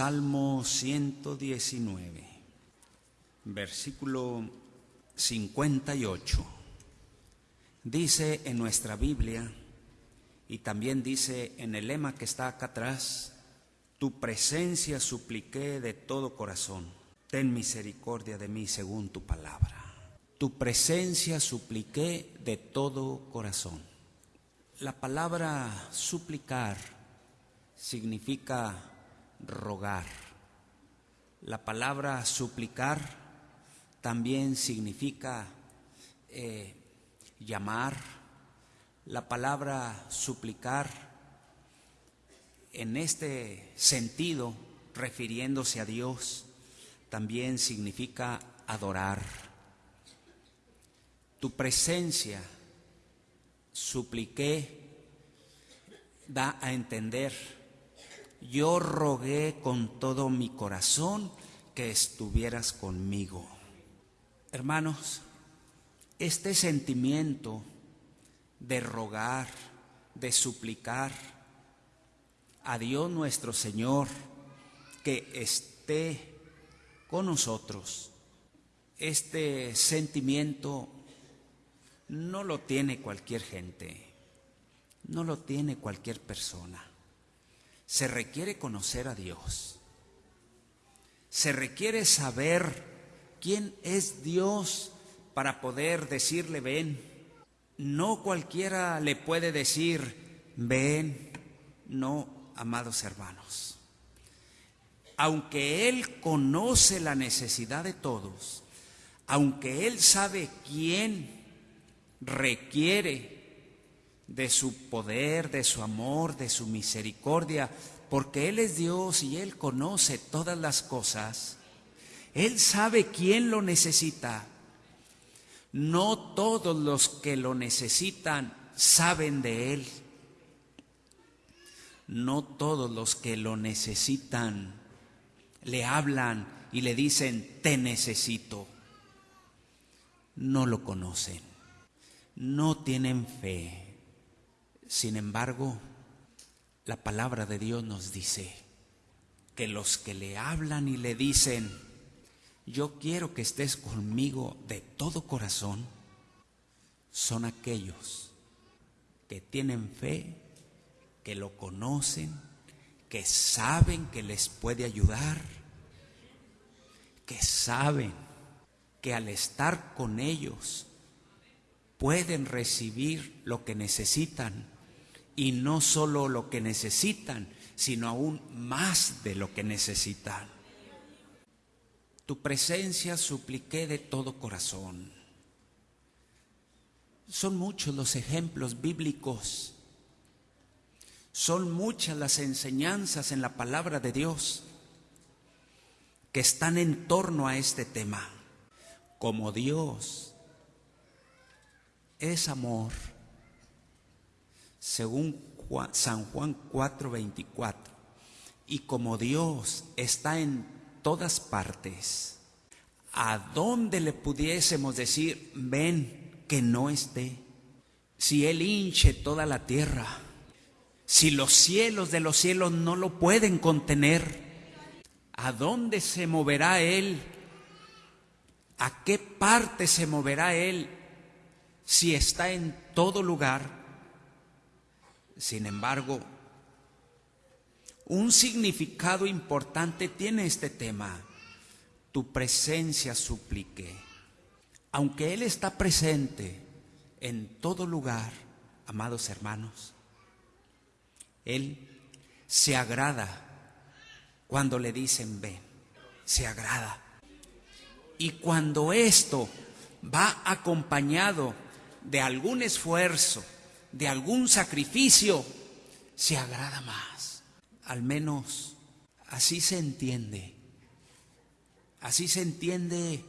Salmo 119, versículo 58. Dice en nuestra Biblia, y también dice en el lema que está acá atrás, tu presencia supliqué de todo corazón, ten misericordia de mí según tu palabra. Tu presencia supliqué de todo corazón. La palabra suplicar significa rogar. La palabra suplicar también significa eh, llamar. La palabra suplicar en este sentido, refiriéndose a Dios, también significa adorar. Tu presencia, supliqué, da a entender, yo rogué con todo mi corazón que estuvieras conmigo. Hermanos, este sentimiento de rogar, de suplicar a Dios nuestro Señor que esté con nosotros, este sentimiento no lo tiene cualquier gente, no lo tiene cualquier persona. Se requiere conocer a Dios. Se requiere saber quién es Dios para poder decirle ven. No cualquiera le puede decir ven, no, amados hermanos. Aunque Él conoce la necesidad de todos, aunque Él sabe quién requiere de su poder, de su amor, de su misericordia, porque Él es Dios y Él conoce todas las cosas. Él sabe quién lo necesita. No todos los que lo necesitan saben de Él. No todos los que lo necesitan le hablan y le dicen, te necesito. No lo conocen. No tienen fe. Sin embargo, la palabra de Dios nos dice que los que le hablan y le dicen, yo quiero que estés conmigo de todo corazón, son aquellos que tienen fe, que lo conocen, que saben que les puede ayudar, que saben que al estar con ellos pueden recibir lo que necesitan y no solo lo que necesitan, sino aún más de lo que necesitan. Tu presencia supliqué de todo corazón. Son muchos los ejemplos bíblicos, son muchas las enseñanzas en la palabra de Dios que están en torno a este tema. Como Dios es amor, según San Juan 4:24. Y como Dios está en todas partes, ¿a dónde le pudiésemos decir, ven que no esté? Si Él hinche toda la tierra, si los cielos de los cielos no lo pueden contener, ¿a dónde se moverá Él? ¿A qué parte se moverá Él si está en todo lugar? Sin embargo, un significado importante tiene este tema. Tu presencia suplique. Aunque Él está presente en todo lugar, amados hermanos, Él se agrada cuando le dicen ven, se agrada. Y cuando esto va acompañado de algún esfuerzo, de algún sacrificio, se agrada más. Al menos así se entiende. Así se entiende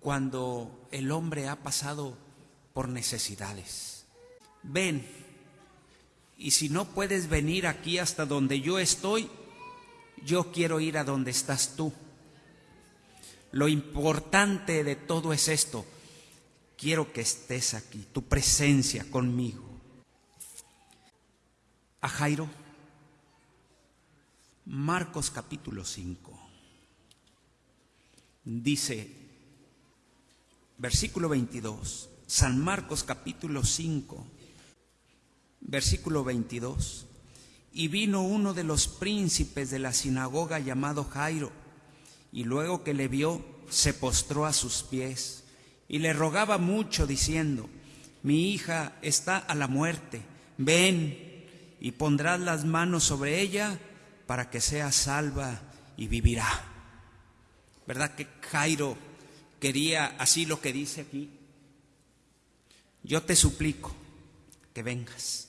cuando el hombre ha pasado por necesidades. Ven, y si no puedes venir aquí hasta donde yo estoy, yo quiero ir a donde estás tú. Lo importante de todo es esto. Quiero que estés aquí, tu presencia conmigo a Jairo, Marcos capítulo 5. Dice, versículo 22, San Marcos capítulo 5, versículo 22. Y vino uno de los príncipes de la sinagoga llamado Jairo, y luego que le vio, se postró a sus pies y le rogaba mucho diciendo, mi hija está a la muerte, ven y pondrás las manos sobre ella para que sea salva y vivirá. ¿Verdad que Jairo quería así lo que dice aquí? Yo te suplico que vengas.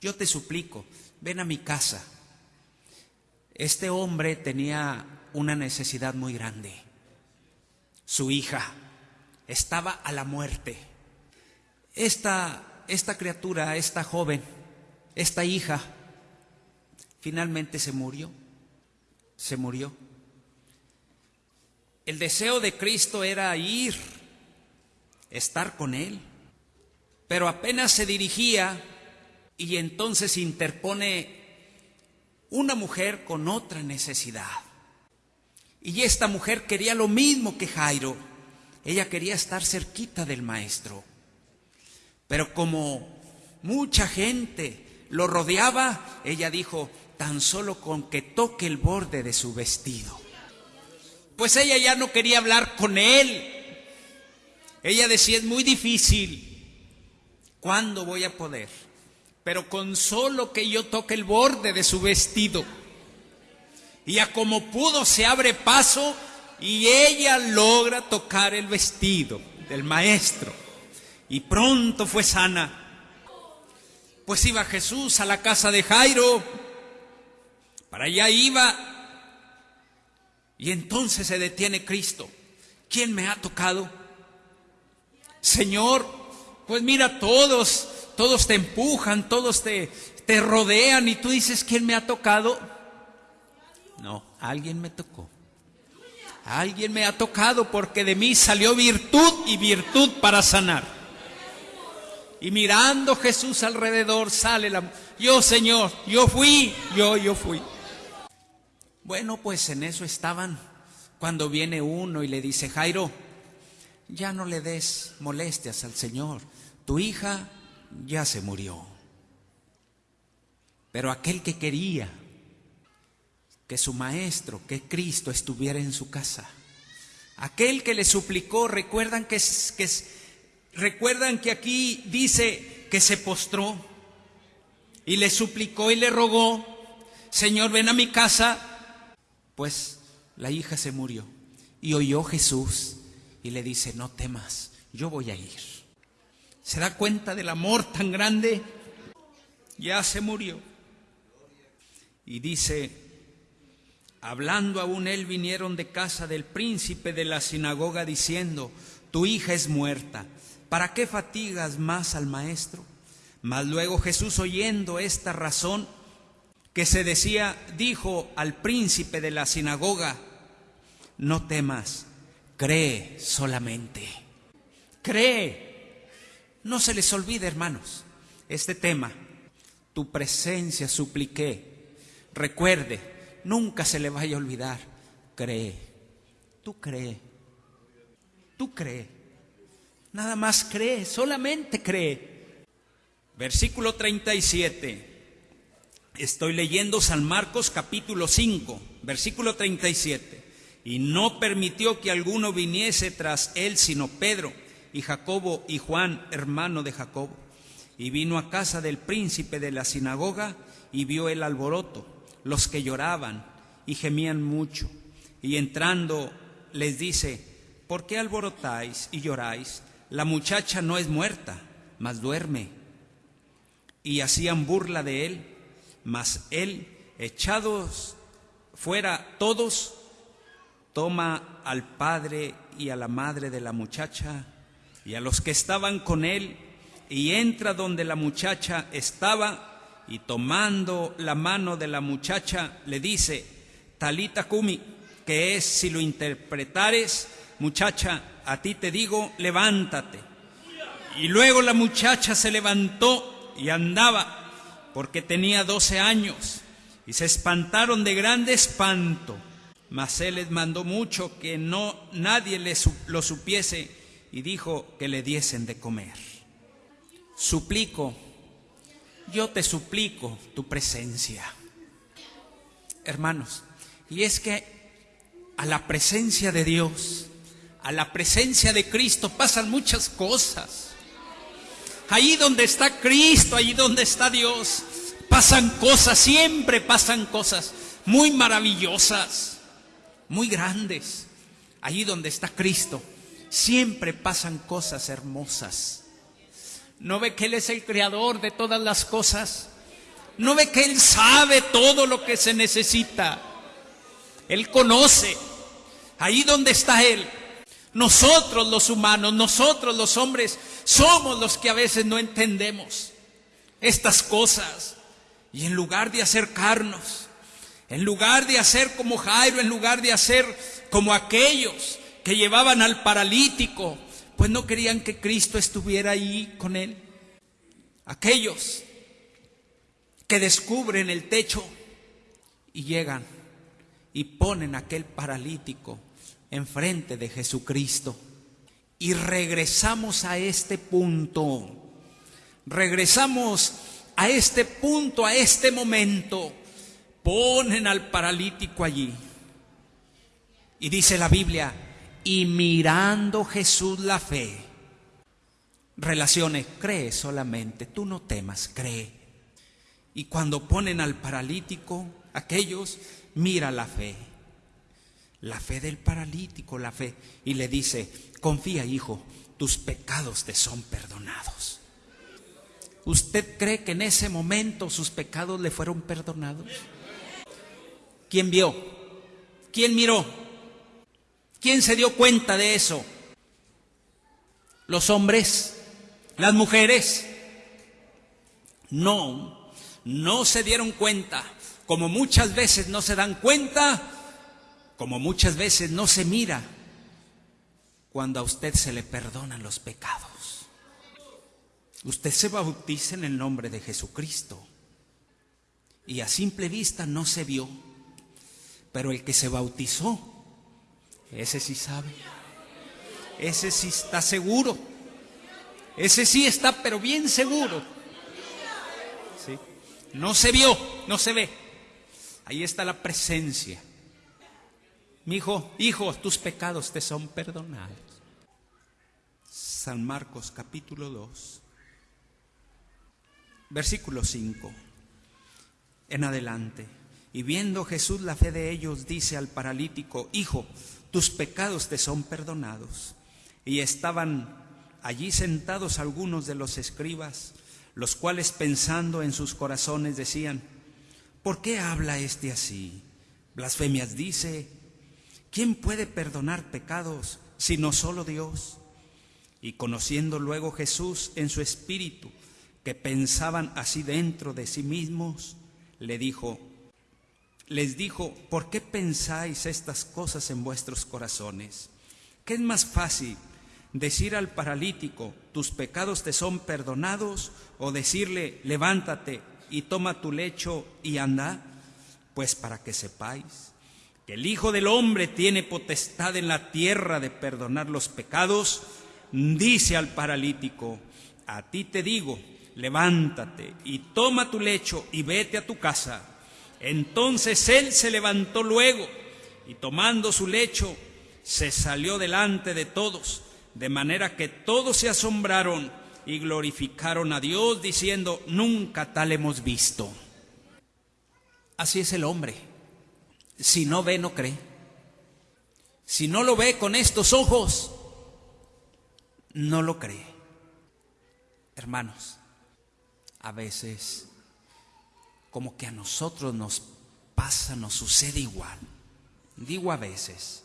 Yo te suplico, ven a mi casa. Este hombre tenía una necesidad muy grande. Su hija estaba a la muerte. Esta, esta criatura, esta joven, esta hija, finalmente se murió. Se murió. El deseo de Cristo era ir, estar con Él. Pero apenas se dirigía y entonces interpone una mujer con otra necesidad. Y esta mujer quería lo mismo que Jairo. Ella quería estar cerquita del maestro. Pero como mucha gente lo rodeaba, ella dijo, tan solo con que toque el borde de su vestido. Pues ella ya no quería hablar con él. Ella decía, es muy difícil. ¿Cuándo voy a poder? Pero con solo que yo toque el borde de su vestido. Y a como pudo se abre paso y ella logra tocar el vestido del maestro. Y pronto fue sana. Pues iba Jesús a la casa de Jairo. Para allá iba y entonces se detiene Cristo. ¿Quién me ha tocado? Señor, pues mira, todos, todos te empujan, todos te, te rodean y tú dices, ¿quién me ha tocado? No, alguien me tocó. Alguien me ha tocado porque de mí salió virtud y virtud para sanar. Y mirando Jesús alrededor sale la... Yo, Señor, yo fui, yo, yo fui. Bueno, pues en eso estaban cuando viene uno y le dice, Jairo, ya no le des molestias al Señor, tu hija ya se murió. Pero aquel que quería que su maestro, que Cristo estuviera en su casa, aquel que le suplicó, recuerdan que, que, recuerdan que aquí dice que se postró y le suplicó y le rogó, Señor, ven a mi casa pues la hija se murió y oyó Jesús y le dice, no temas, yo voy a ir. ¿Se da cuenta del amor tan grande? Ya se murió. Y dice, hablando aún él, vinieron de casa del príncipe de la sinagoga diciendo, tu hija es muerta, ¿para qué fatigas más al maestro? Mas luego Jesús oyendo esta razón, que se decía, dijo al príncipe de la sinagoga, no temas, cree solamente, cree. No se les olvide, hermanos, este tema, tu presencia supliqué. Recuerde, nunca se le vaya a olvidar, cree, tú cree, tú cree, nada más cree, solamente cree. Versículo 37. Estoy leyendo San Marcos capítulo 5, versículo 37. Y no permitió que alguno viniese tras él sino Pedro y Jacobo y Juan, hermano de Jacobo. Y vino a casa del príncipe de la sinagoga y vio el alboroto, los que lloraban y gemían mucho. Y entrando les dice, ¿por qué alborotáis y lloráis? La muchacha no es muerta, mas duerme. Y hacían burla de él. Mas él, echados fuera todos, toma al padre y a la madre de la muchacha y a los que estaban con él y entra donde la muchacha estaba y tomando la mano de la muchacha le dice, Talita Kumi, que es si lo interpretares, muchacha, a ti te digo, levántate. Y luego la muchacha se levantó y andaba porque tenía 12 años y se espantaron de grande espanto. Mas él les mandó mucho que no nadie les, lo supiese y dijo que le diesen de comer. Suplico, yo te suplico tu presencia. Hermanos, y es que a la presencia de Dios, a la presencia de Cristo pasan muchas cosas. Allí donde está Cristo, allí donde está Dios, pasan cosas, siempre pasan cosas muy maravillosas, muy grandes. Allí donde está Cristo, siempre pasan cosas hermosas. ¿No ve que Él es el creador de todas las cosas? ¿No ve que Él sabe todo lo que se necesita? Él conoce. Ahí donde está Él. Nosotros los humanos, nosotros los hombres, somos los que a veces no entendemos estas cosas. Y en lugar de acercarnos, en lugar de hacer como Jairo, en lugar de hacer como aquellos que llevaban al paralítico, pues no querían que Cristo estuviera ahí con él. Aquellos que descubren el techo y llegan y ponen aquel paralítico enfrente de Jesucristo. Y regresamos a este punto. Regresamos a este punto, a este momento. Ponen al paralítico allí. Y dice la Biblia, y mirando Jesús la fe. Relaciones, cree solamente, tú no temas, cree. Y cuando ponen al paralítico, aquellos, mira la fe la fe del paralítico, la fe, y le dice, confía hijo, tus pecados te son perdonados. ¿Usted cree que en ese momento sus pecados le fueron perdonados? ¿Quién vio? ¿Quién miró? ¿Quién se dio cuenta de eso? ¿Los hombres? ¿Las mujeres? No, no se dieron cuenta. Como muchas veces no se dan cuenta como muchas veces no se mira cuando a usted se le perdonan los pecados. Usted se bautiza en el nombre de Jesucristo y a simple vista no se vio, pero el que se bautizó, ese sí sabe, ese sí está seguro, ese sí está pero bien seguro. ¿Sí? No se vio, no se ve, ahí está la presencia mi hijo, hijo, tus pecados te son perdonados. San Marcos capítulo 2, versículo 5, en adelante. Y viendo Jesús la fe de ellos, dice al paralítico, Hijo, tus pecados te son perdonados. Y estaban allí sentados algunos de los escribas, los cuales pensando en sus corazones decían, ¿por qué habla este así? Blasfemias dice, ¿Quién puede perdonar pecados sino solo Dios? Y conociendo luego Jesús en su espíritu, que pensaban así dentro de sí mismos, le dijo, les dijo, ¿por qué pensáis estas cosas en vuestros corazones? ¿Qué es más fácil decir al paralítico, tus pecados te son perdonados, o decirle, levántate y toma tu lecho y anda? Pues para que sepáis que el Hijo del Hombre tiene potestad en la tierra de perdonar los pecados, dice al paralítico, a ti te digo, levántate y toma tu lecho y vete a tu casa. Entonces él se levantó luego y tomando su lecho se salió delante de todos, de manera que todos se asombraron y glorificaron a Dios diciendo, nunca tal hemos visto. Así es el hombre si no ve, no cree. Si no lo ve con estos ojos, no lo cree. Hermanos, a veces como que a nosotros nos pasa, nos sucede igual. Digo a veces,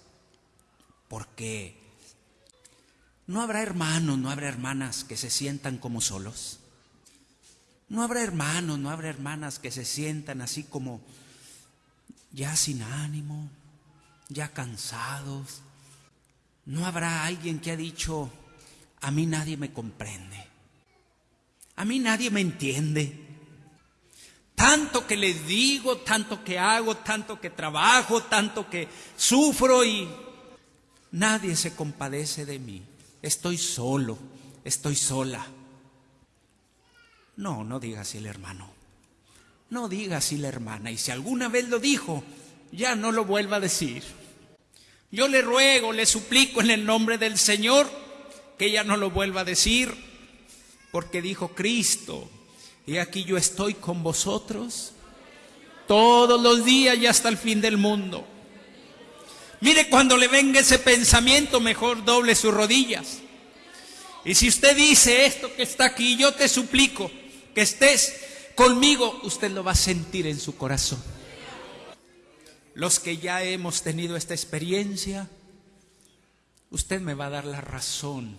porque no habrá hermanos, no habrá hermanas que se sientan como solos. No habrá hermanos, no habrá hermanas que se sientan así como ya sin ánimo, ya cansados. No habrá alguien que ha dicho, a mí nadie me comprende, a mí nadie me entiende. Tanto que les digo, tanto que hago, tanto que trabajo, tanto que sufro y nadie se compadece de mí. Estoy solo, estoy sola. No, no diga así el hermano. No diga así la hermana. Y si alguna vez lo dijo, ya no lo vuelva a decir. Yo le ruego, le suplico en el nombre del Señor que ella no lo vuelva a decir, porque dijo Cristo, y aquí yo estoy con vosotros todos los días y hasta el fin del mundo. Mire, cuando le venga ese pensamiento, mejor doble sus rodillas. Y si usted dice esto que está aquí, yo te suplico que estés conmigo, usted lo va a sentir en su corazón. Los que ya hemos tenido esta experiencia, usted me va a dar la razón.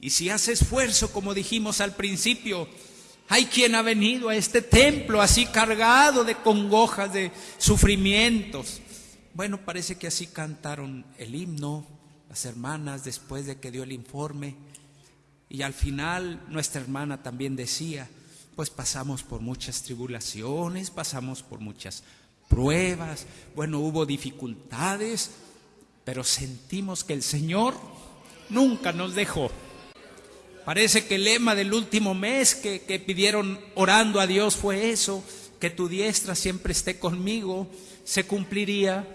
Y si hace esfuerzo, como dijimos al principio, hay quien ha venido a este templo así cargado de congojas, de sufrimientos. Bueno, parece que así cantaron el himno las hermanas después de que dio el informe. Y al final nuestra hermana también decía, pues pasamos por muchas tribulaciones, pasamos por muchas pruebas, bueno, hubo dificultades, pero sentimos que el Señor nunca nos dejó. Parece que el lema del último mes que, pidieron orando a Dios fue eso, que tu diestra siempre esté conmigo, se cumpliría.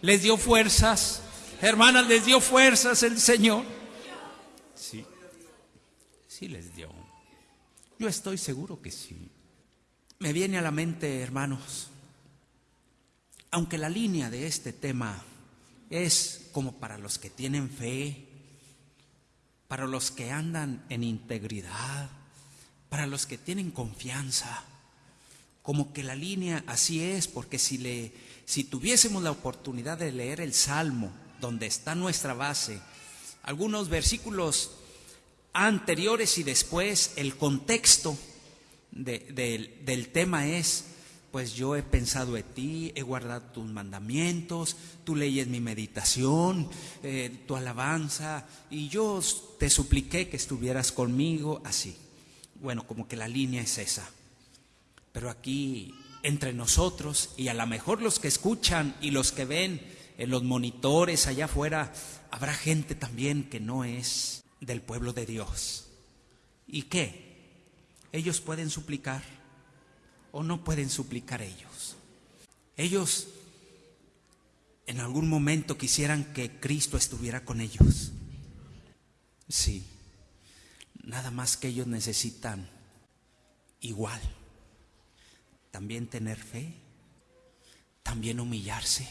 Les dio fuerzas, hermanas, les dio fuerzas el Señor. Sí, sí les dio. Yo estoy seguro que sí. Me viene a la mente, hermanos, aunque la línea de este tema es como para los que tienen fe, para los que andan en integridad, para los que tienen confianza. Como que la línea así es, porque si, le, si tuviésemos la oportunidad de leer el Salmo, donde está nuestra base, algunos versículos anteriores y después, el contexto del tema es, pues yo he pensado en ti, he guardado tus mandamientos, tu ley es mi meditación, eh, tu alabanza, y yo te supliqué que estuvieras conmigo, así. Bueno, como que la línea es esa. Pero aquí, entre nosotros, y a lo mejor los que escuchan y los que ven en los monitores allá afuera, habrá gente también que no es del pueblo de Dios. ¿Y qué? Ellos pueden suplicar o no pueden suplicar ellos. Ellos en algún momento quisieran que Cristo estuviera con ellos. Sí, nada más que ellos necesitan igual. También tener fe, también humillarse.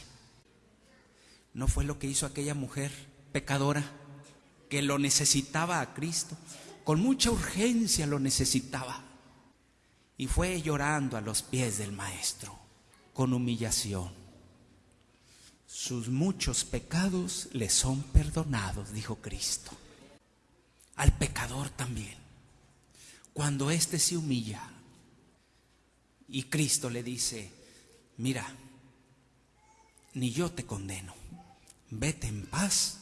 ¿No fue lo que hizo aquella mujer pecadora que lo necesitaba a Cristo? Con mucha urgencia lo necesitaba y fue llorando a los pies del Maestro con humillación. Sus muchos pecados le son perdonados, dijo Cristo. Al pecador también. Cuando éste se humilla y Cristo le dice, mira, ni yo te condeno, vete en paz,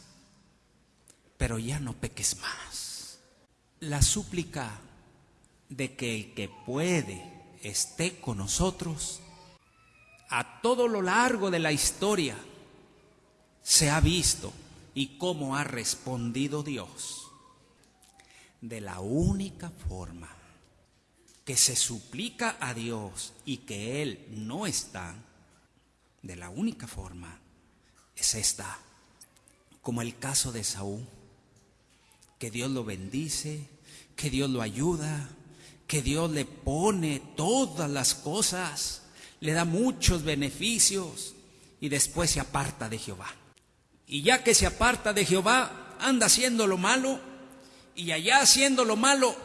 pero ya no peques más. La súplica de que el que puede esté con nosotros, a todo lo largo de la historia se ha visto y cómo ha respondido Dios. De la única forma que se suplica a Dios y que Él no está, de la única forma es esta, como el caso de Saúl, que Dios lo bendice, que Dios lo ayuda, que Dios le pone todas las cosas, le da muchos beneficios y después se aparta de Jehová. Y ya que se aparta de Jehová, anda haciendo lo malo y allá haciendo lo malo,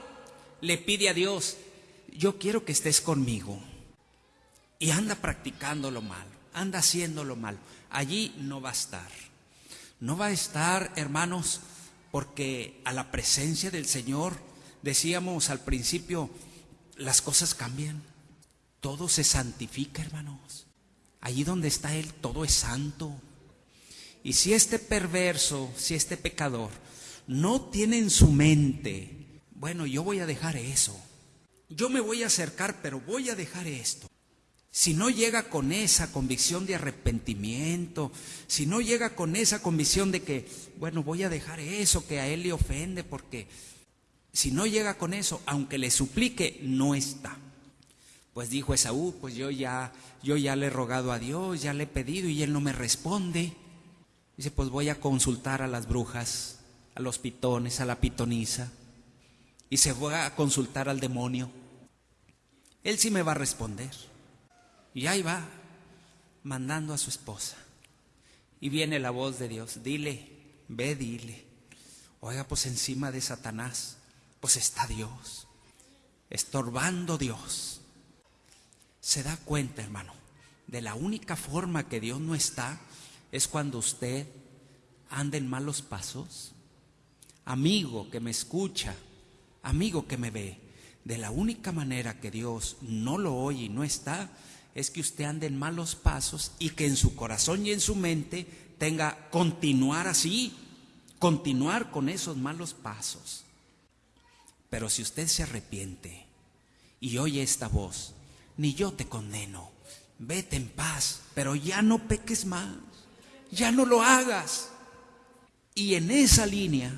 le pide a Dios, yo quiero que estés conmigo. Y anda practicando lo malo, anda haciendo lo malo. Allí no va a estar. No va a estar, hermanos, porque a la presencia del Señor decíamos al principio, las cosas cambian, todo se santifica, hermanos. Allí donde está Él, todo es santo. Y si este perverso, si este pecador no tiene en su mente, bueno, yo voy a dejar eso, yo me voy a acercar, pero voy a dejar esto. Si no llega con esa convicción de arrepentimiento, si no llega con esa convicción de que, bueno, voy a dejar eso que a él le ofende, porque si no llega con eso, aunque le suplique, no está. Pues dijo Esaú, pues yo ya, yo ya le he rogado a Dios, ya le he pedido y él no me responde. Dice, pues voy a consultar a las brujas, a los pitones, a la pitonisa. Y se va a consultar al demonio. Él sí me va a responder. Y ahí va, mandando a su esposa. Y viene la voz de Dios, dile, ve, dile. Oiga, pues encima de Satanás, pues está Dios, estorbando Dios. Se da cuenta, hermano, de la única forma que Dios no está es cuando usted anda en malos pasos. Amigo que me escucha, amigo que me ve, de la única manera que Dios no lo oye y no está es que usted ande en malos pasos y que en su corazón y en su mente tenga continuar así, continuar con esos malos pasos. Pero si usted se arrepiente y oye esta voz, ni yo te condeno, vete en paz, pero ya no peques más, ya no lo hagas. Y en esa línea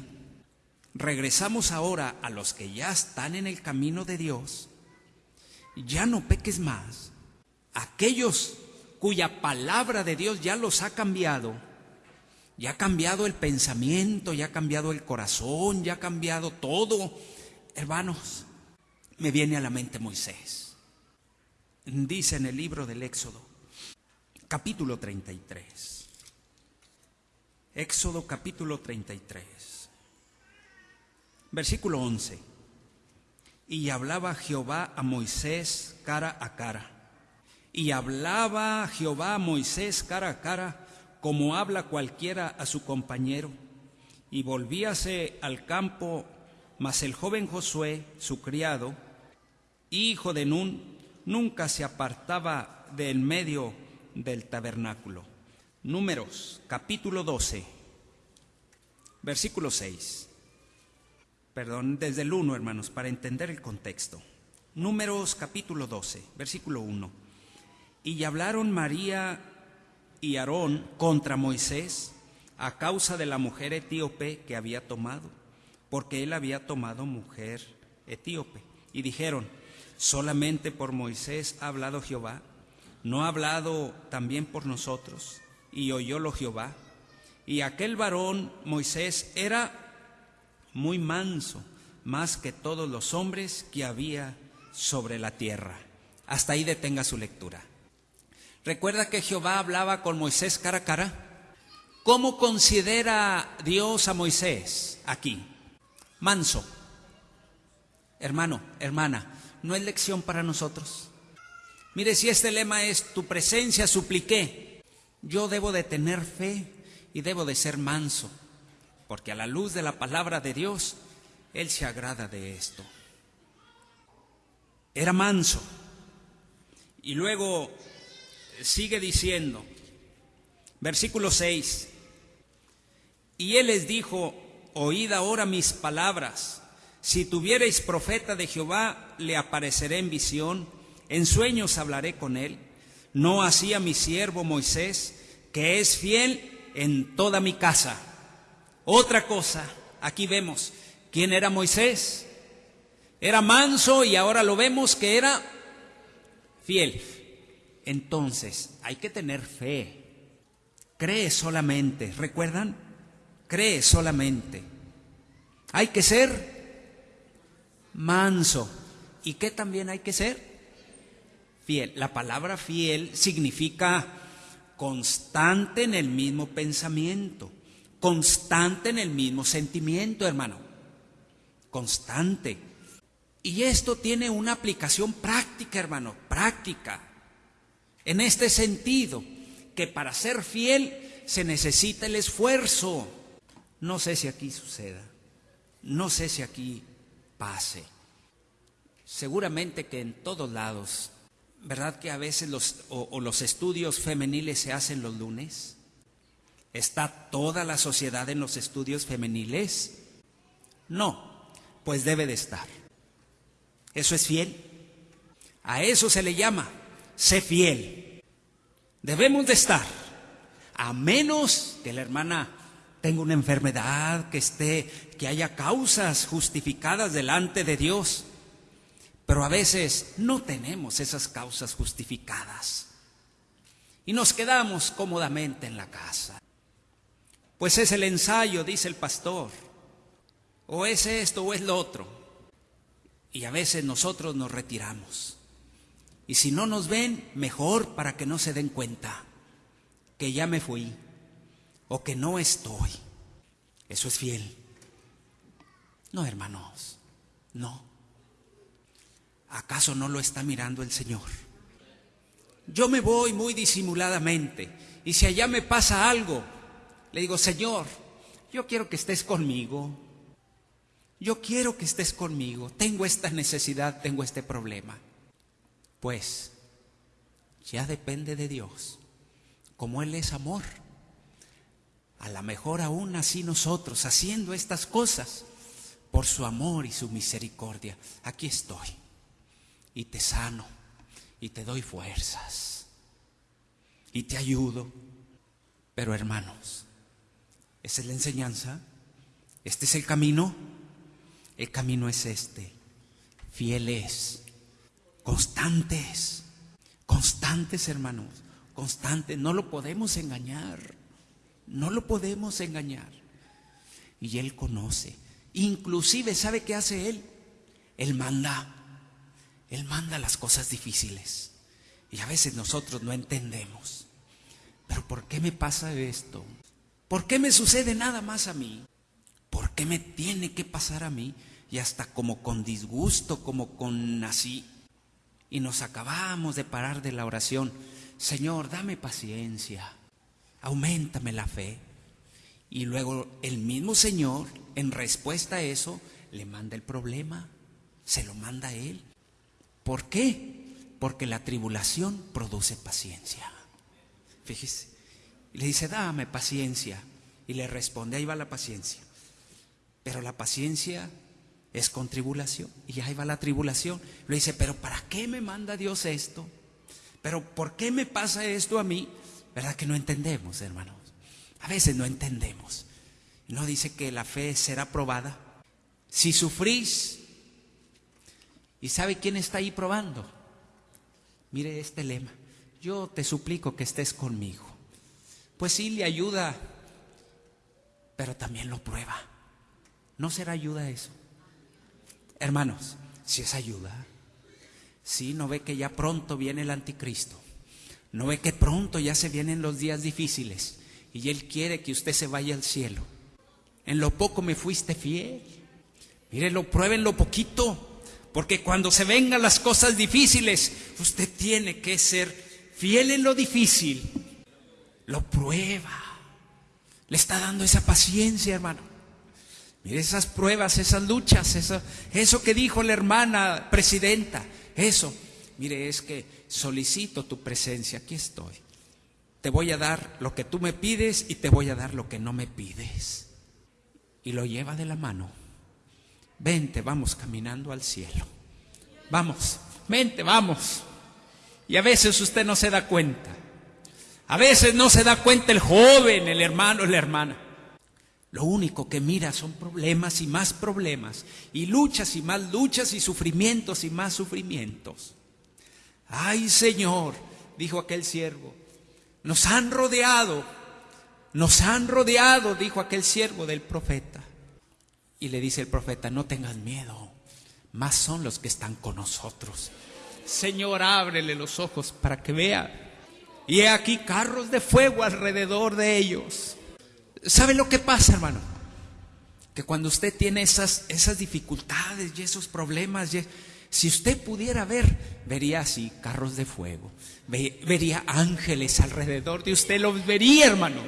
regresamos ahora a los que ya están en el camino de Dios, ya no peques más, aquellos cuya palabra de Dios ya los ha cambiado, ya ha cambiado el pensamiento, ya ha cambiado el corazón, ya ha cambiado todo. Hermanos, me viene a la mente Moisés. Dice en el libro del Éxodo, capítulo 33. Éxodo capítulo 33, versículo 11. Y hablaba Jehová a Moisés cara a cara y hablaba Jehová Moisés cara a cara, como habla cualquiera a su compañero. Y volvíase al campo, mas el joven Josué, su criado, hijo de Nun, nunca se apartaba del medio del tabernáculo. Números, capítulo 12, versículo 6. Perdón, desde el 1, hermanos, para entender el contexto. Números, capítulo 12, versículo 1. Y hablaron María y Aarón contra Moisés a causa de la mujer etíope que había tomado, porque él había tomado mujer etíope. Y dijeron, solamente por Moisés ha hablado Jehová, no ha hablado también por nosotros. Y oyólo Jehová. Y aquel varón, Moisés, era muy manso, más que todos los hombres que había sobre la tierra. Hasta ahí detenga su lectura. Recuerda que Jehová hablaba con Moisés cara a cara. ¿Cómo considera Dios a Moisés aquí? Manso. Hermano, hermana, ¿no es lección para nosotros? Mire, si este lema es tu presencia supliqué, yo debo de tener fe y debo de ser manso, porque a la luz de la palabra de Dios, Él se agrada de esto. Era manso. Y luego sigue diciendo, versículo 6, y él les dijo, oíd ahora mis palabras, si tuviereis profeta de Jehová, le apareceré en visión, en sueños hablaré con él, no así a mi siervo Moisés, que es fiel en toda mi casa. Otra cosa, aquí vemos, ¿quién era Moisés? Era manso y ahora lo vemos que era fiel. Entonces, hay que tener fe. Cree solamente, ¿recuerdan? Cree solamente. Hay que ser manso. ¿Y qué también hay que ser? Fiel. La palabra fiel significa constante en el mismo pensamiento, constante en el mismo sentimiento, hermano. Constante. Y esto tiene una aplicación práctica, hermano, práctica. En este sentido, que para ser fiel se necesita el esfuerzo. No sé si aquí suceda, no sé si aquí pase. Seguramente que en todos lados, ¿verdad que a veces los, o, los estudios femeniles se hacen los lunes? ¿Está toda la sociedad en los estudios femeniles? No, pues debe de estar. Eso es fiel. A eso se le llama, sé fiel. Debemos de estar, a menos que la hermana tenga una enfermedad, que esté, que haya causas justificadas delante de Dios. Pero a veces no tenemos esas causas justificadas. Y nos quedamos cómodamente en la casa. Pues es el ensayo, dice el pastor. O es esto o es lo otro. Y a veces nosotros nos retiramos. Y si no nos ven, mejor para que no se den cuenta que ya me fui o que no estoy. Eso es fiel. No, hermanos, no. ¿Acaso no lo está mirando el Señor? Yo me voy muy disimuladamente y si allá me pasa algo, le digo, Señor, yo quiero que estés conmigo. Yo quiero que estés conmigo. Tengo esta necesidad, tengo este problema. Pues ya depende de Dios. Como Él es amor. A lo mejor aún así nosotros, haciendo estas cosas, por su amor y su misericordia, aquí estoy. Y te sano. Y te doy fuerzas. Y te ayudo. Pero hermanos, esa es la enseñanza. Este es el camino. El camino es este. Fieles, constantes, constantes hermanos, constantes. No lo podemos engañar. No lo podemos engañar. Y Él conoce. Inclusive, ¿sabe qué hace Él? Él manda. Él manda las cosas difíciles. Y a veces nosotros no entendemos. Pero ¿por qué me pasa esto? ¿Por qué me sucede nada más a mí? ¿Por qué me tiene que pasar a mí? Y hasta como con disgusto, como con así. Y nos acabamos de parar de la oración. Señor, dame paciencia. Aumentame la fe. Y luego el mismo Señor, en respuesta a eso, le manda el problema. Se lo manda a Él. ¿Por qué? Porque la tribulación produce paciencia. Fíjese. Le dice, dame paciencia. Y le responde, ahí va la paciencia. Pero la paciencia es con tribulación. Y ahí va la tribulación. Le dice, pero ¿para qué me manda Dios esto? ¿Pero por qué me pasa esto a mí? ¿Verdad que no entendemos, hermanos? A veces no entendemos. No dice que la fe será probada. Si sufrís, ¿y sabe quién está ahí probando? Mire este lema. Yo te suplico que estés conmigo pues sí le ayuda, pero también lo prueba. ¿No será ayuda eso? Hermanos, si es ayuda, si no ve que ya pronto viene el anticristo, no ve que pronto ya se vienen los días difíciles y Él quiere que usted se vaya al cielo. En lo poco me fuiste fiel. Mire, lo prueben lo poquito, porque cuando se vengan las cosas difíciles, usted tiene que ser fiel en lo difícil lo prueba. Le está dando esa paciencia, hermano. Mire esas pruebas, esas luchas, eso, eso que dijo la hermana presidenta, eso. Mire, es que solicito tu presencia, aquí estoy. Te voy a dar lo que tú me pides y te voy a dar lo que no me pides. Y lo lleva de la mano. Vente, vamos caminando al cielo. Vamos, vente, vamos. Y a veces usted no se da cuenta. A veces no se da cuenta el joven, el hermano, la hermana. Lo único que mira son problemas y más problemas, y luchas y más luchas, y sufrimientos y más sufrimientos. Ay Señor, dijo aquel siervo, nos han rodeado, nos han rodeado, dijo aquel siervo del profeta. Y le dice el profeta, no tengas miedo, más son los que están con nosotros. Señor, ábrele los ojos para que vea y he aquí carros de fuego alrededor de ellos. ¿Sabe lo que pasa, hermano? Que cuando usted tiene esas, esas dificultades y esos problemas, si usted pudiera ver, vería así carros de fuego, vería ángeles alrededor de usted, los vería, hermano.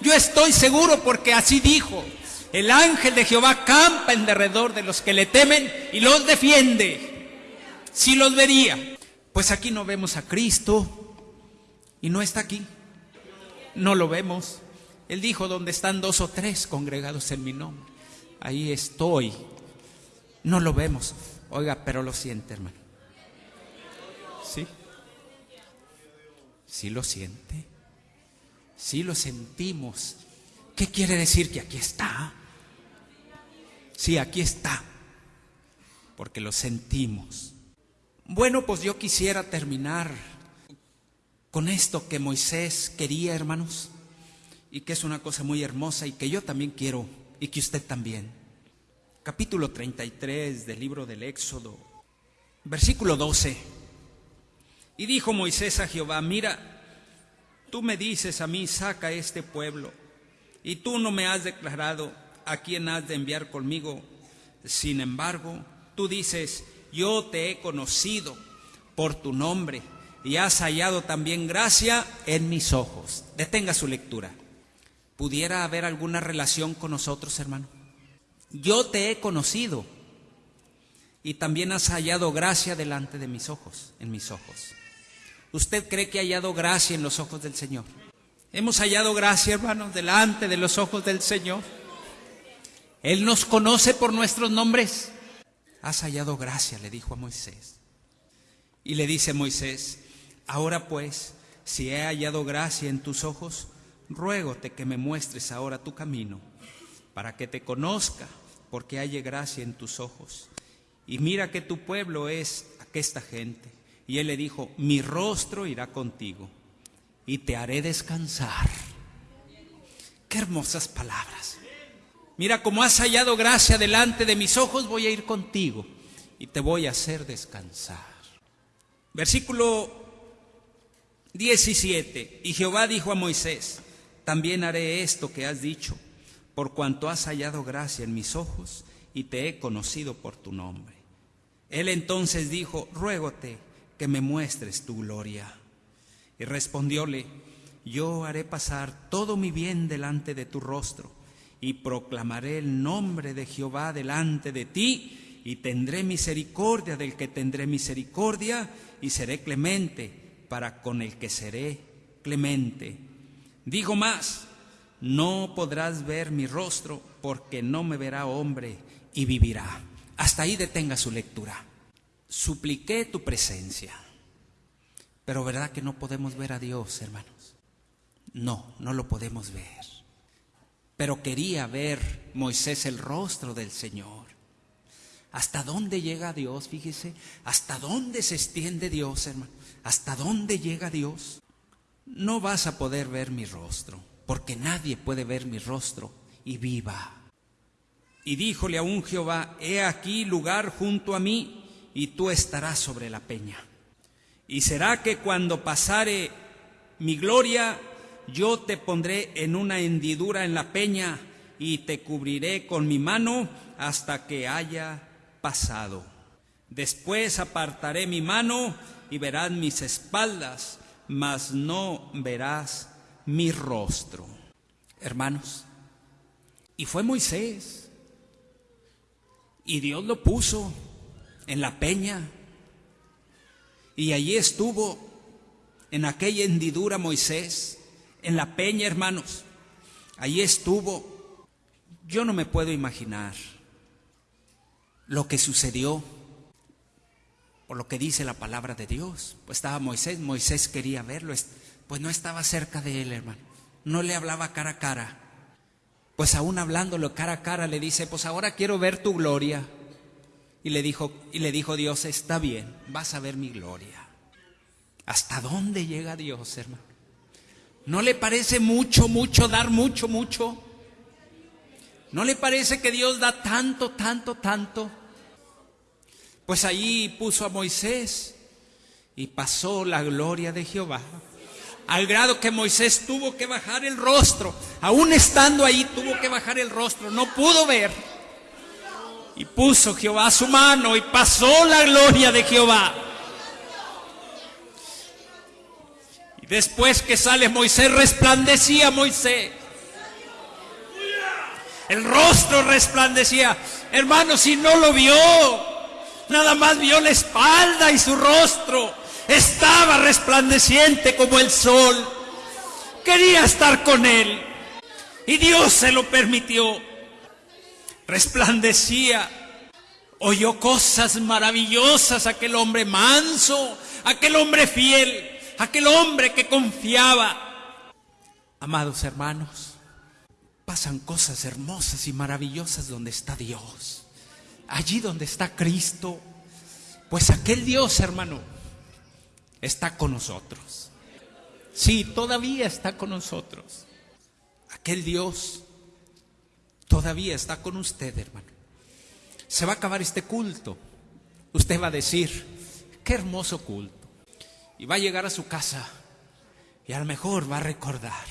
Yo estoy seguro porque así dijo. El ángel de Jehová campa en derredor de los que le temen y los defiende. Si los vería. Pues aquí no vemos a Cristo, y no está aquí. No lo vemos. Él dijo, donde están dos o tres congregados en mi nombre, ahí estoy. No lo vemos. Oiga, pero lo siente, hermano. ¿Sí? ¿Sí lo siente? ¿Sí lo sentimos? ¿Qué quiere decir que aquí está? Sí, aquí está. Porque lo sentimos. Bueno, pues yo quisiera terminar con esto que Moisés quería, hermanos, y que es una cosa muy hermosa y que yo también quiero y que usted también. Capítulo 33 del libro del Éxodo, versículo 12. Y dijo Moisés a Jehová, mira, tú me dices a mí, saca este pueblo, y tú no me has declarado a quién has de enviar conmigo. Sin embargo, tú dices, yo te he conocido por tu nombre y has hallado también gracia en mis ojos. Detenga su lectura. ¿Pudiera haber alguna relación con nosotros, hermano? Yo te he conocido y también has hallado gracia delante de mis ojos, en mis ojos. ¿Usted cree que ha hallado gracia en los ojos del Señor? Hemos hallado gracia, hermano, delante de los ojos del Señor. Él nos conoce por nuestros nombres has hallado gracia, le dijo a Moisés. Y le dice Moisés, ahora pues, si he hallado gracia en tus ojos, ruégote que me muestres ahora tu camino, para que te conozca, porque halle gracia en tus ojos. Y mira que tu pueblo es aquesta gente. Y él le dijo, mi rostro irá contigo y te haré descansar. Qué hermosas palabras. Mira, como has hallado gracia delante de mis ojos, voy a ir contigo y te voy a hacer descansar. Versículo 17. Y Jehová dijo a Moisés, también haré esto que has dicho, por cuanto has hallado gracia en mis ojos y te he conocido por tu nombre. Él entonces dijo, ruégote que me muestres tu gloria. Y respondióle, yo haré pasar todo mi bien delante de tu rostro y proclamaré el nombre de Jehová delante de ti, y tendré misericordia del que tendré misericordia, y seré clemente para con el que seré clemente. Digo más, no podrás ver mi rostro, porque no me verá hombre y vivirá. Hasta ahí detenga su lectura. Supliqué tu presencia, pero ¿verdad que no podemos ver a Dios, hermanos? No, no lo podemos ver. Pero quería ver Moisés el rostro del Señor. ¿Hasta dónde llega Dios? Fíjese, ¿hasta dónde se extiende Dios, hermano? ¿Hasta dónde llega Dios? No vas a poder ver mi rostro, porque nadie puede ver mi rostro y viva. Y díjole a un Jehová, he aquí lugar junto a mí, y tú estarás sobre la peña. Y será que cuando pasare mi gloria, yo te pondré en una hendidura en la peña y te cubriré con mi mano hasta que haya pasado. Después apartaré mi mano y verás mis espaldas, mas no verás mi rostro. Hermanos, y fue Moisés, y Dios lo puso en la peña, y allí estuvo en aquella hendidura Moisés, en la peña, hermanos. Allí estuvo. Yo no me puedo imaginar lo que sucedió por lo que dice la palabra de Dios. Pues estaba Moisés, Moisés quería verlo, pues no estaba cerca de él, hermano. No le hablaba cara a cara. Pues aún hablándolo cara a cara le dice, pues ahora quiero ver tu gloria. Y le dijo, y le dijo Dios, está bien, vas a ver mi gloria. ¿Hasta dónde llega Dios, hermano? ¿No le parece mucho, mucho, dar mucho, mucho? ¿No le parece que Dios da tanto, tanto, tanto? Pues allí puso a Moisés y pasó la gloria de Jehová. Al grado que Moisés tuvo que bajar el rostro, aún estando ahí tuvo que bajar el rostro, no pudo ver. Y puso Jehová su mano y pasó la gloria de Jehová. Y después que sale Moisés, resplandecía Moisés. El rostro resplandecía. Hermano, si no lo vio, nada más vio la espalda y su rostro. Estaba resplandeciente como el sol. Quería estar con él. Y Dios se lo permitió. Resplandecía. Oyó cosas maravillosas aquel hombre manso, aquel hombre fiel, aquel hombre que confiaba. Amados hermanos, pasan cosas hermosas y maravillosas donde está Dios. Allí donde está Cristo. Pues aquel Dios, hermano, está con nosotros. Sí, todavía está con nosotros. Aquel Dios todavía está con usted, hermano. Se va a acabar este culto. Usted va a decir, qué hermoso culto. Y va a llegar a su casa y a lo mejor va a recordar,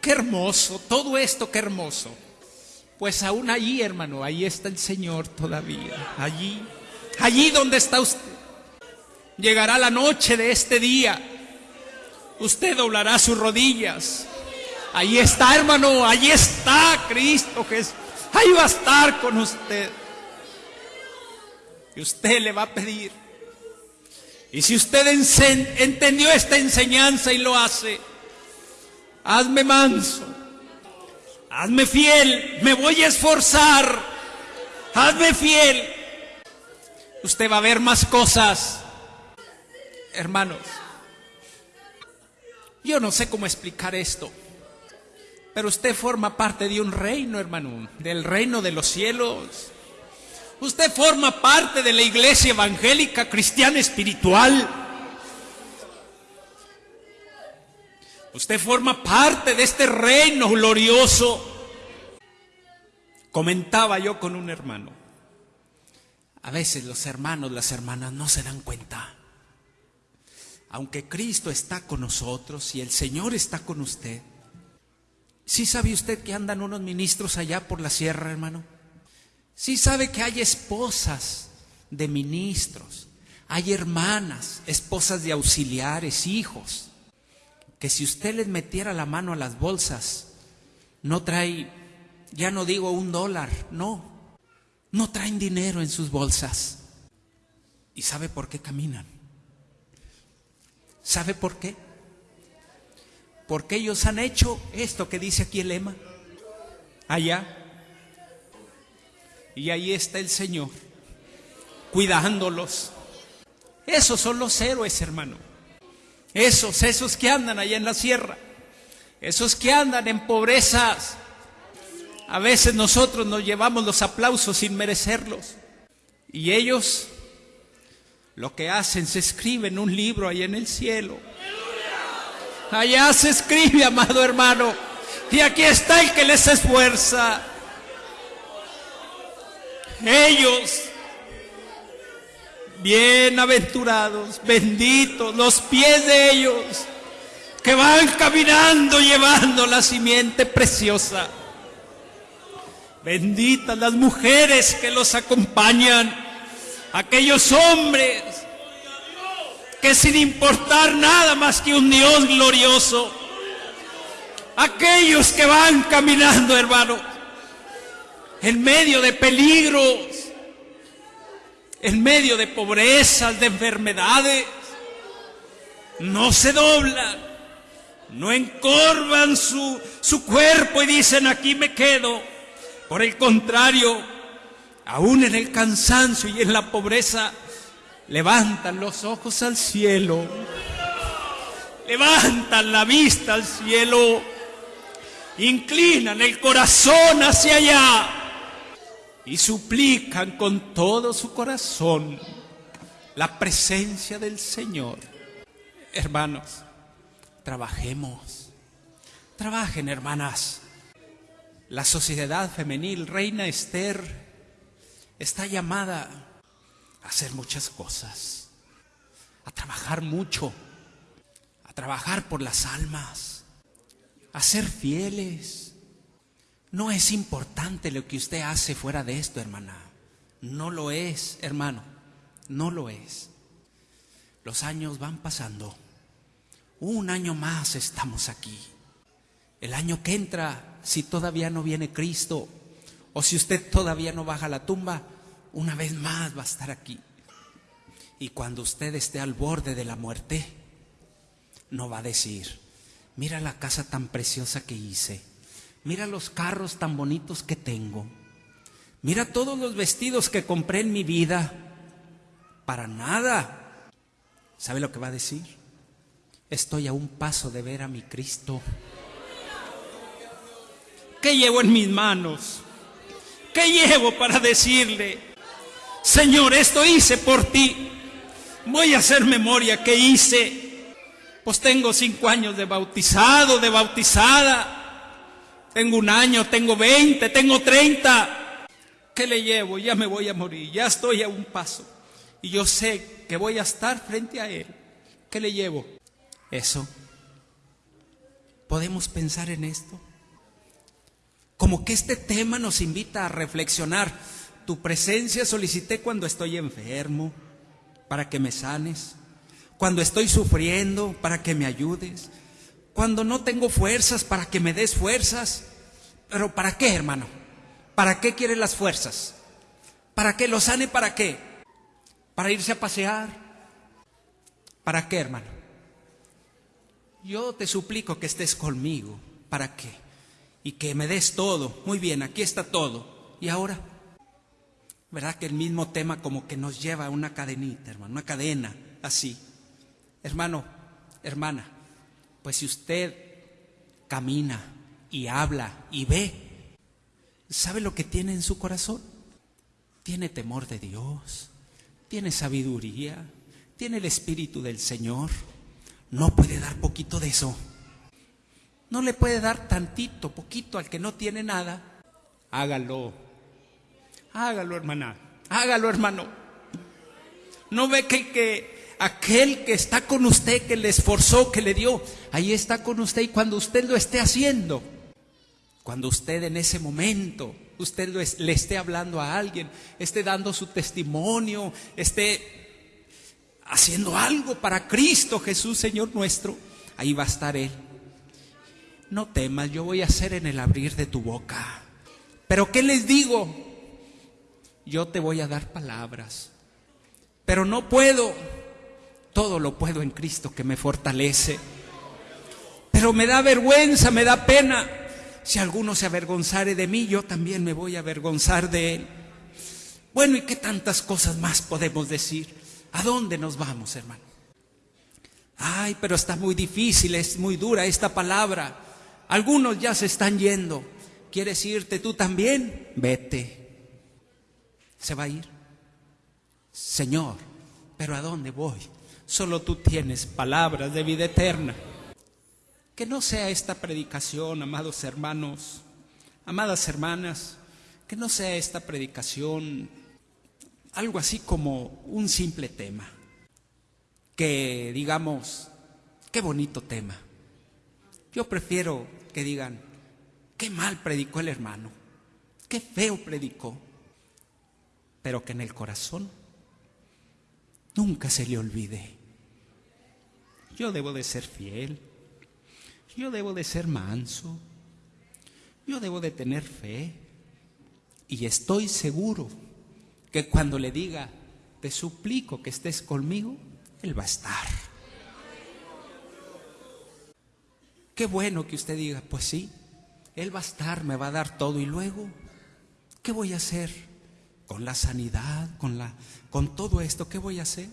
qué hermoso, todo esto, qué hermoso. Pues aún allí, hermano, ahí está el Señor todavía. Allí, allí donde está usted. Llegará la noche de este día. Usted doblará sus rodillas. Ahí está, hermano, ahí está Cristo Jesús. Ahí va a estar con usted. Y usted le va a pedir. Y si usted entendió esta enseñanza y lo hace, hazme manso, hazme fiel, me voy a esforzar, hazme fiel. Usted va a ver más cosas, hermanos. Yo no sé cómo explicar esto, pero usted forma parte de un reino, hermano, del reino de los cielos. Usted forma parte de la iglesia evangélica cristiana espiritual. Usted forma parte de este reino glorioso. Comentaba yo con un hermano. A veces los hermanos, las hermanas no se dan cuenta. Aunque Cristo está con nosotros y el Señor está con usted. ¿Sí sabe usted que andan unos ministros allá por la sierra, hermano? Sí sabe que hay esposas de ministros, hay hermanas, esposas de auxiliares, hijos, que si usted les metiera la mano a las bolsas, no trae, ya no digo un dólar, no, no traen dinero en sus bolsas. ¿Y sabe por qué caminan? ¿Sabe por qué? Porque ellos han hecho esto que dice aquí el lema. Allá y ahí está el Señor, cuidándolos. Esos son los héroes, hermano. Esos, esos que andan allá en la sierra. Esos que andan en pobrezas. A veces nosotros nos llevamos los aplausos sin merecerlos. Y ellos lo que hacen se escribe en un libro ahí en el cielo. Allá se escribe, amado hermano. Y aquí está el que les esfuerza. Ellos, bienaventurados, benditos, los pies de ellos, que van caminando llevando la simiente preciosa. Benditas las mujeres que los acompañan, aquellos hombres que sin importar nada más que un Dios glorioso, aquellos que van caminando, hermano, en medio de peligros, en medio de pobrezas, de enfermedades, no se doblan, no encorvan su, su cuerpo y dicen aquí me quedo. Por el contrario, aún en el cansancio y en la pobreza, levantan los ojos al cielo, levantan la vista al cielo, inclinan el corazón hacia allá y suplican con todo su corazón la presencia del Señor. Hermanos, trabajemos, trabajen hermanas. La sociedad femenil, Reina Esther, está llamada a hacer muchas cosas, a trabajar mucho, a trabajar por las almas, a ser fieles no es importante lo que usted hace fuera de esto, hermana. No lo es, hermano. No lo es. Los años van pasando. Un año más estamos aquí. El año que entra, si todavía no viene Cristo, o si usted todavía no baja la tumba, una vez más va a estar aquí. Y cuando usted esté al borde de la muerte, no va a decir, mira la casa tan preciosa que hice Mira los carros tan bonitos que tengo. Mira todos los vestidos que compré en mi vida. Para nada. ¿Sabe lo que va a decir? Estoy a un paso de ver a mi Cristo. ¿Qué llevo en mis manos? ¿Qué llevo para decirle, Señor, esto hice por ti? Voy a hacer memoria que hice. Pues tengo cinco años de bautizado, de bautizada. Tengo un año, tengo veinte, tengo treinta. ¿Qué le llevo? Ya me voy a morir, ya estoy a un paso. Y yo sé que voy a estar frente a Él. ¿Qué le llevo? Eso. ¿Podemos pensar en esto? Como que este tema nos invita a reflexionar. Tu presencia solicité cuando estoy enfermo, para que me sanes. Cuando estoy sufriendo, para que me ayudes. Cuando no tengo fuerzas, para que me des fuerzas. Pero ¿para qué, hermano? ¿Para qué quiere las fuerzas? ¿Para qué lo sane? ¿Para qué? ¿Para irse a pasear? ¿Para qué, hermano? Yo te suplico que estés conmigo. ¿Para qué? Y que me des todo. Muy bien, aquí está todo. ¿Y ahora? ¿Verdad que el mismo tema como que nos lleva a una cadenita, hermano? Una cadena, así. Hermano, hermana, pues si usted camina y habla y ve, ¿Sabe lo que tiene en su corazón? Tiene temor de Dios, tiene sabiduría, tiene el Espíritu del Señor. No puede dar poquito de eso. No le puede dar tantito, poquito al que no tiene nada. Hágalo. Hágalo, hermana. Hágalo, hermano. No ve que, que aquel que está con usted, que le esforzó, que le dio, ahí está con usted y cuando usted lo esté haciendo, cuando usted en ese momento, usted le esté hablando a alguien, esté dando su testimonio, esté haciendo algo para Cristo Jesús, Señor nuestro, ahí va a estar Él. No temas, yo voy a hacer en el abrir de tu boca. Pero ¿qué les digo? Yo te voy a dar palabras. Pero no puedo. Todo lo puedo en Cristo que me fortalece. Pero me da vergüenza, me da pena si alguno se avergonzare de mí, yo también me voy a avergonzar de él. Bueno, ¿y qué tantas cosas más podemos decir? ¿A dónde nos vamos, hermano? Ay, pero está muy difícil, es muy dura esta palabra. Algunos ya se están yendo. ¿Quieres irte tú también? Vete. Se va a ir. Señor, pero ¿a dónde voy? Solo tú tienes palabras de vida eterna. Que no sea esta predicación, amados hermanos, amadas hermanas, que no sea esta predicación algo así como un simple tema. Que digamos, qué bonito tema. Yo prefiero que digan, qué mal predicó el hermano, qué feo predicó, pero que en el corazón nunca se le olvide. Yo debo de ser fiel yo debo de ser manso. Yo debo de tener fe. Y estoy seguro que cuando le diga, te suplico que estés conmigo, Él va a estar. Qué bueno que usted diga, pues sí, Él va a estar, me va a dar todo. Y luego, ¿qué voy a hacer? Con la sanidad, con, la, con todo esto, ¿qué voy a hacer?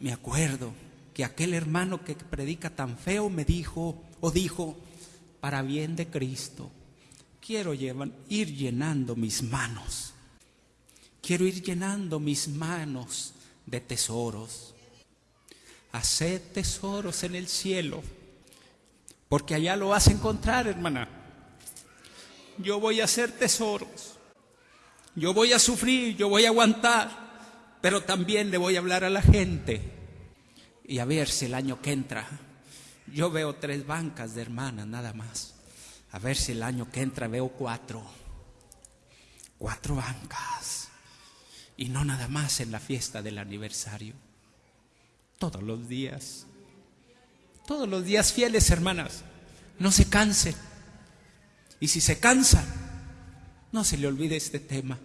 Me acuerdo que aquel hermano que predica tan feo me dijo, o dijo, para bien de Cristo, quiero ir llenando mis manos, quiero ir llenando mis manos de tesoros. Haced tesoros en el cielo, porque allá lo vas a encontrar, hermana. Yo voy a hacer tesoros, yo voy a sufrir, yo voy a aguantar, pero también le voy a hablar a la gente y a ver si el año que entra, yo veo tres bancas de hermanas nada más. A ver si el año que entra veo cuatro. Cuatro bancas. Y no nada más en la fiesta del aniversario. Todos los días. Todos los días fieles, hermanas. No se cansen. Y si se cansan, no se le olvide este tema.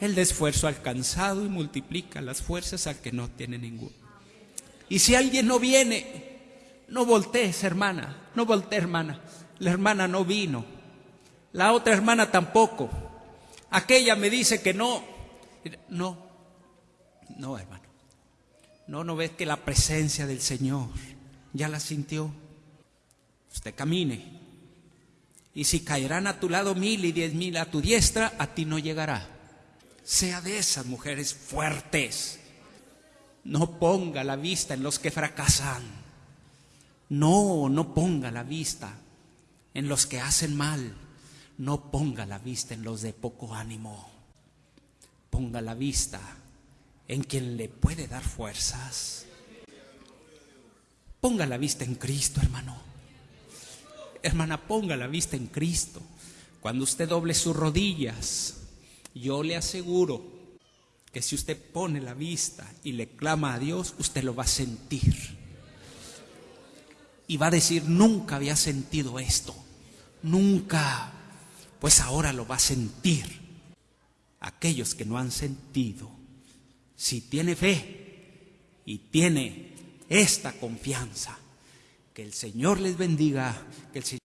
El esfuerzo alcanzado y multiplica las fuerzas al que no tiene ninguno. Y si alguien no viene, no voltees, hermana, no voltees, hermana. La hermana no vino. La otra hermana tampoco. Aquella me dice que no. No, no, hermano. No, no ves que la presencia del Señor ya la sintió. Usted camine. Y si caerán a tu lado mil y diez mil a tu diestra, a ti no llegará. Sea de esas mujeres fuertes. No ponga la vista en los que fracasan. No, no ponga la vista en los que hacen mal. No ponga la vista en los de poco ánimo. Ponga la vista en quien le puede dar fuerzas. Ponga la vista en Cristo, hermano. Hermana, ponga la vista en Cristo. Cuando usted doble sus rodillas, yo le aseguro que si usted pone la vista y le clama a Dios, usted lo va a sentir. Y va a decir, nunca había sentido esto. Nunca. Pues ahora lo va a sentir. Aquellos que no han sentido, si tiene fe y tiene esta confianza, que el Señor les bendiga, que el Señor